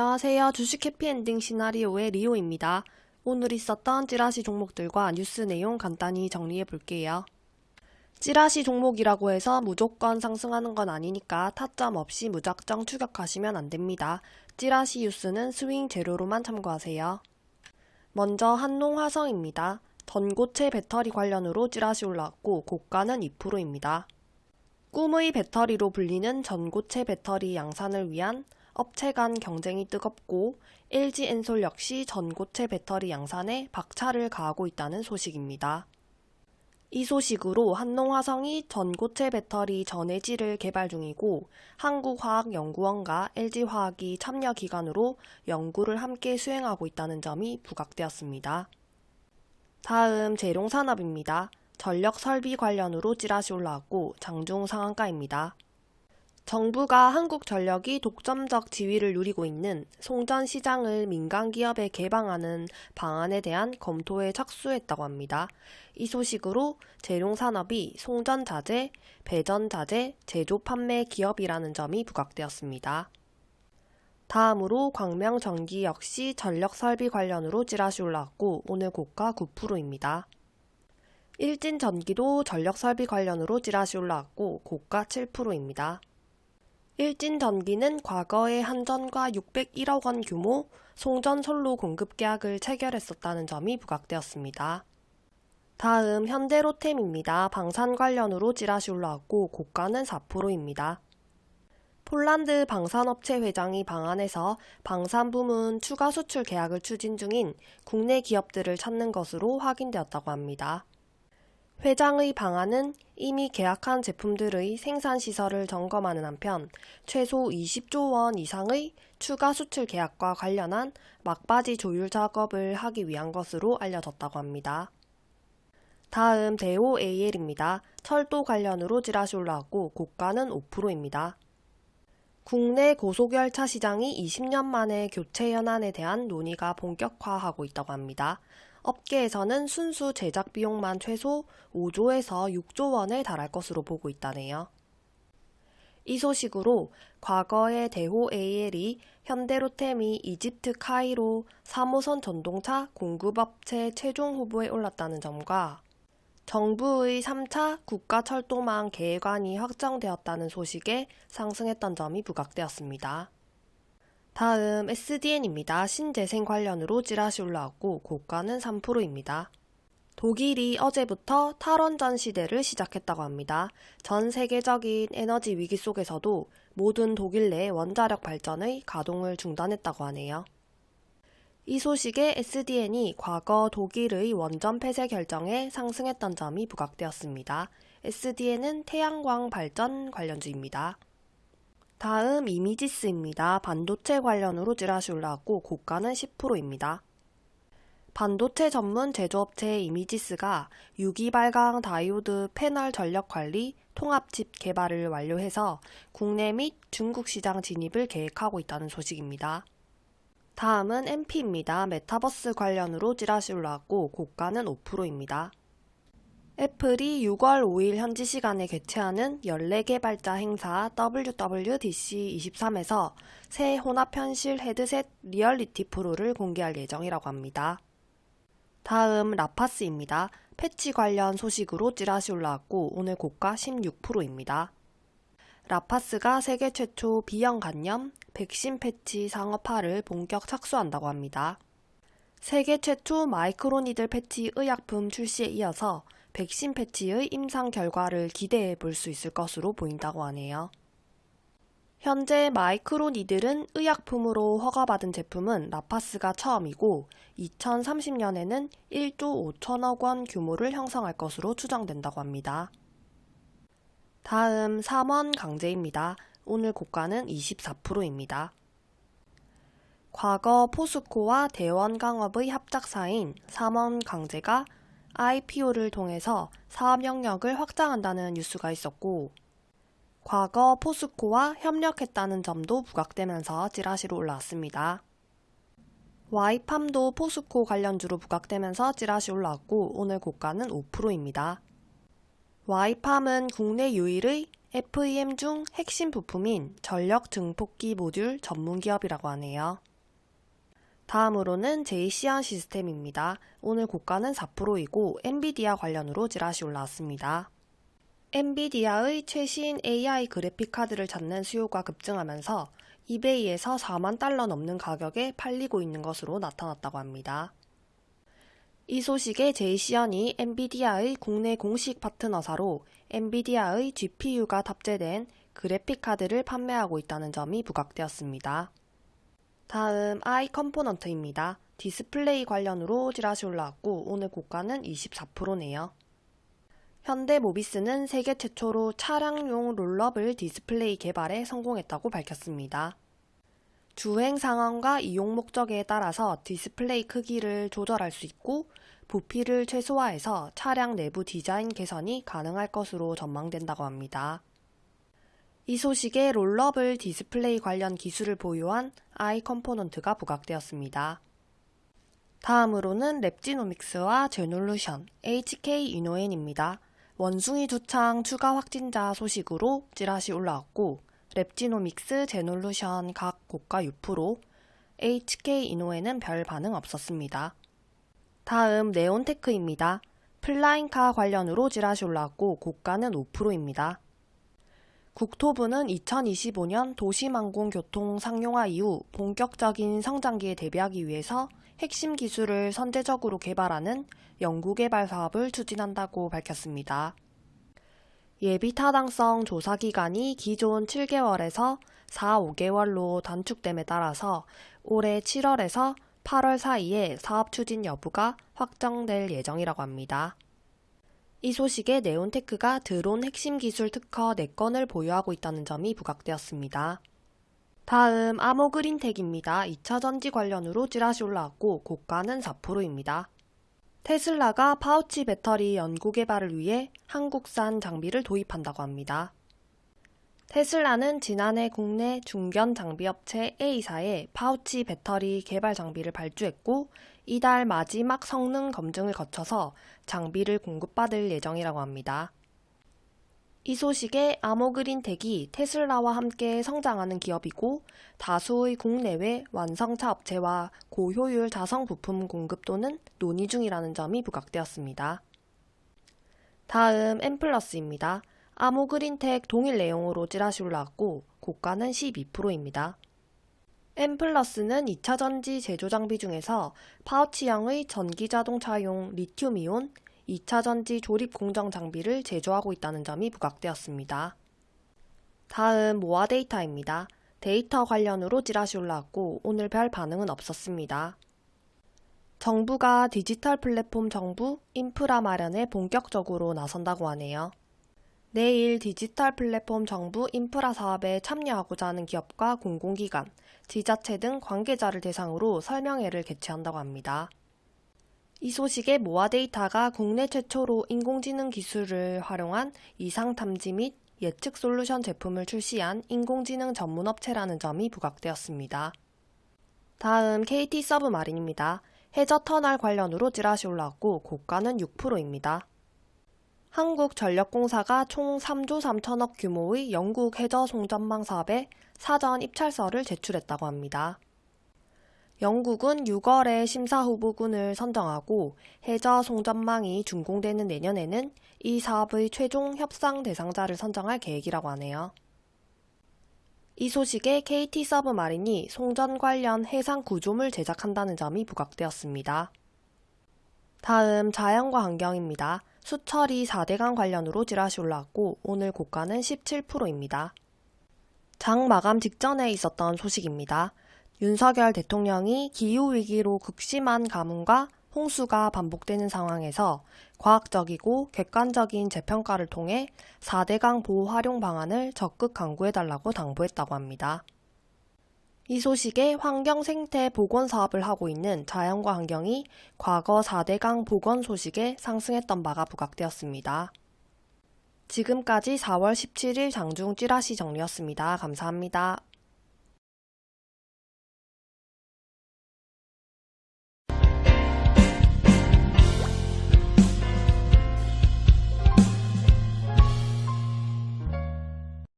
안녕하세요. 주식 해피엔딩 시나리오의 리오입니다. 오늘 있었던 찌라시 종목들과 뉴스 내용 간단히 정리해 볼게요. 찌라시 종목이라고 해서 무조건 상승하는 건 아니니까 타점 없이 무작정 추격하시면 안 됩니다. 찌라시 뉴스는 스윙 재료로만 참고하세요. 먼저 한농화성입니다. 전고체 배터리 관련으로 찌라시 올라왔고 고가는 2%입니다. 꿈의 배터리로 불리는 전고체 배터리 양산을 위한 업체 간 경쟁이 뜨겁고 LG 엔솔 역시 전고체 배터리 양산에 박차를 가하고 있다는 소식입니다. 이 소식으로 한농화성이 전고체 배터리 전해질을 개발 중이고 한국화학연구원과 LG화학이 참여 기관으로 연구를 함께 수행하고 있다는 점이 부각되었습니다. 다음 재룡산업입니다. 전력 설비 관련으로 찌라시 올라왔고 장중 상한가입니다. 정부가 한국전력이 독점적 지위를 누리고 있는 송전 시장을 민간 기업에 개방하는 방안에 대한 검토에 착수했다고 합니다. 이 소식으로 재룡산업이 송전 자재, 배전 자재, 제조 판매 기업이라는 점이 부각되었습니다. 다음으로 광명전기 역시 전력 설비 관련으로 찌라시 올라왔고 오늘 고가 9%입니다. 일진전기도 전력 설비 관련으로 찌라시 올라왔고 고가 7%입니다. 일진전기는 과거에 한전과 601억 원 규모 송전 솔로 공급 계약을 체결했었다는 점이 부각되었습니다. 다음 현대로템입니다. 방산 관련으로 찌라시 올라왔고 고가는 4%입니다. 폴란드 방산업체 회장이 방한해서 방산 부문 추가 수출 계약을 추진 중인 국내 기업들을 찾는 것으로 확인되었다고 합니다. 회장의 방안은 이미 계약한 제품들의 생산 시설을 점검하는 한편 최소 20조 원 이상의 추가 수출 계약과 관련한 막바지 조율 작업을 하기 위한 것으로 알려졌다고 합니다. 다음 대호 AL입니다. 철도 관련으로 찌라시 올라왔고 고가는 5%입니다. 국내 고속열차 시장이 20년 만에 교체 연한에 대한 논의가 본격화하고 있다고 합니다. 업계에서는 순수 제작 비용만 최소 5조에서 6조 원에 달할 것으로 보고 있다네요. 이 소식으로 과거의 대호 AL이 현대로템이 이집트 카이로 3호선 전동차 공급업체 최종 후보에 올랐다는 점과 정부의 3차 국가철도망 계획안이 확정되었다는 소식에 상승했던 점이 부각되었습니다. 다음 SDN입니다. 신재생 관련으로 찌라시 올라왔고 고가는 3%입니다. 독일이 어제부터 탈원전 시대를 시작했다고 합니다. 전 세계적인 에너지 위기 속에서도 모든 독일 내 원자력 발전의 가동을 중단했다고 하네요. 이 소식에 SDN이 과거 독일의 원전 폐쇄 결정에 상승했던 점이 부각되었습니다. SDN은 태양광 발전 관련주입니다. 다음 이미지스입니다. 반도체 관련으로 찌라시 올라왔고 고가는 10%입니다. 반도체 전문 제조업체 이미지스가 유기발광 다이오드 패널 전력 관리 통합칩 개발을 완료해서 국내 및 중국 시장 진입을 계획하고 있다는 소식입니다. 다음은 MP입니다. 메타버스 관련으로 찌라시 올라왔고 고가는 5%입니다. 애플이 6월 5일 현지 시간에 개최하는 연례 개발자 행사 WWDC23에서 새 혼합 현실 헤드셋 리얼리티 프로를 공개할 예정이라고 합니다. 다음 라파스입니다. 패치 관련 소식으로 찌라시 올라왔고 오늘 고가 16%입니다. 라파스가 세계 최초 B형 간염 백신 패치 상업화를 본격 착수한다고 합니다. 세계 최초 microneedle 패치 의약품 출시에 이어서 백신 패치의 임상 결과를 기대해 볼 수 있을 것으로 보인다고 하네요. 현재 microneedle은 의약품으로 허가받은 제품은 라파스가 처음이고 2030년에는 1조 5천억 원 규모를 형성할 것으로 추정된다고 합니다. 다음 3원 강제입니다. 오늘 고가는 24%입니다. 과거 포스코와 대원강업의 합작사인 3원 강제가 IPO를 통해서 사업 영역을 확장한다는 뉴스가 있었고 과거 포스코와 협력했다는 점도 부각되면서 찌라시로 올라왔습니다. 와이팜도 포스코 관련주로 부각되면서 찌라시 올라왔고 오늘 고가는 5%입니다. 와이팜은 국내 유일의 FEM 중 핵심 부품인 전력 증폭기 모듈 전문 기업이라고 하네요. 다음으로는 JC한 시스템입니다. 오늘 고가는 4%이고 엔비디아 관련으로 찌라시 올라왔습니다. 엔비디아의 최신 AI 그래픽 카드를 찾는 수요가 급증하면서 이베이에서 4만 달러 넘는 가격에 팔리고 있는 것으로 나타났다고 합니다. 이 소식에 제이시언이 엔비디아의 국내 공식 파트너사로 엔비디아의 GPU가 탑재된 그래픽 카드를 판매하고 있다는 점이 부각되었습니다. 다음 아이컴포넌트입니다. 디스플레이 관련으로 지라시 올라왔고 오늘 고가는 24%네요. 현대 모비스는 세계 최초로 차량용 rollable 디스플레이 개발에 성공했다고 밝혔습니다. 주행 상황과 이용 목적에 따라서 디스플레이 크기를 조절할 수 있고 부피를 최소화해서 차량 내부 디자인 개선이 가능할 것으로 전망된다고 합니다. 이 소식에 rollable 디스플레이 관련 기술을 보유한 아이컴포넌트가 부각되었습니다. 다음으로는 랩지노믹스와 제놀루션, HK 이노엔입니다. 원숭이 두창 추가 확진자 소식으로 찌라시 올라왔고 랩지노믹스, 제놀루션 각 고가 6%, HK 이노엔은 별 반응 없었습니다. 다음 네온테크입니다. flying car 관련으로 찌라시 올라왔고 고가는 5%입니다. 국토부는 2025년 도시항공교통 상용화 이후 본격적인 성장기에 대비하기 위해서 핵심 기술을 선제적으로 개발하는 연구개발 사업을 추진한다고 밝혔습니다. 예비 타당성 조사 기간이 기존 7개월에서 4, 5개월로 단축됨에 따라서 올해 7월에서 8월 사이에 사업 추진 여부가 확정될 예정이라고 합니다. 이 소식에 네온테크가 드론 핵심 기술 특허 4건을 보유하고 있다는 점이 부각되었습니다. 다음 아모그린텍입니다. 2차 전지 관련으로 찌라시 올라왔고 고가는 4%입니다. 테슬라가 파우치 배터리 연구 개발을 위해 한국산 장비를 도입한다고 합니다. 테슬라는 지난해 국내 중견 장비 업체 A사에 파우치 배터리 개발 장비를 발주했고 이달 마지막 성능 검증을 거쳐서 장비를 공급받을 예정이라고 합니다. 이 소식에 아모그린 텍이 테슬라와 함께 성장하는 기업이고 다수의 국내외 완성차 업체와 고효율 자성 부품 공급 또는 논의 중이라는 점이 부각되었습니다. 다음 엠플러스입니다. 아모그린텍 동일 내용으로 찌라시 올라왔고 고가는 12%입니다. 엠플러스는 2차 전지 제조 장비 중에서 파우치형의 전기 자동차용 리튬이온 2차 전지 조립 공정 장비를 제조하고 있다는 점이 부각되었습니다. 다음 모아 데이터입니다. 데이터 관련으로 찌라시 올라왔고 오늘 별 반응은 없었습니다. 정부가 디지털 플랫폼 정부 인프라 마련에 본격적으로 나선다고 하네요. 내일 디지털 플랫폼 정부 인프라 사업에 참여하고자 하는 기업과 공공기관, 지자체 등 관계자를 대상으로 설명회를 개최한다고 합니다. 이 소식에 모아 데이터가 국내 최초로 인공지능 기술을 활용한 이상 탐지 및 예측 솔루션 제품을 출시한 인공지능 전문 업체라는 점이 부각되었습니다. 다음 KT 서브마린입니다. 해저 터널 관련으로 찌라시 올라왔고 고가는 6%입니다. 한국전력공사가 총 3조 3천억 규모의 영국 해저 송전망 사업에 사전 입찰서를 제출했다고 합니다. 영국은 6월에 심사 후보군을 선정하고 해저 송전망이 준공되는 내년에는 이 사업의 최종 협상 대상자를 선정할 계획이라고 하네요. 이 소식에 KT 서브마린이 송전 관련 해상 구조물 제작한다는 점이 부각되었습니다. 다음 자연과 환경입니다. 수철이 4대강 관련으로 지라시 올라왔고 오늘 고가는 17%입니다. 장 마감 직전에 있었던 소식입니다. 윤석열 대통령이 기후위기로 극심한 가뭄과 홍수가 반복되는 상황에서 과학적이고 객관적인 재평가를 통해 4대강 보호 활용 방안을 적극 강구해달라고 당부했다고 합니다. 이 소식에 환경생태 복원 사업을 하고 있는 자연과 환경이 과거 4대강 복원 소식에 상승했던 바가 부각되었습니다. 지금까지 4월 17일 장중 찌라시 정리였습니다. 감사합니다.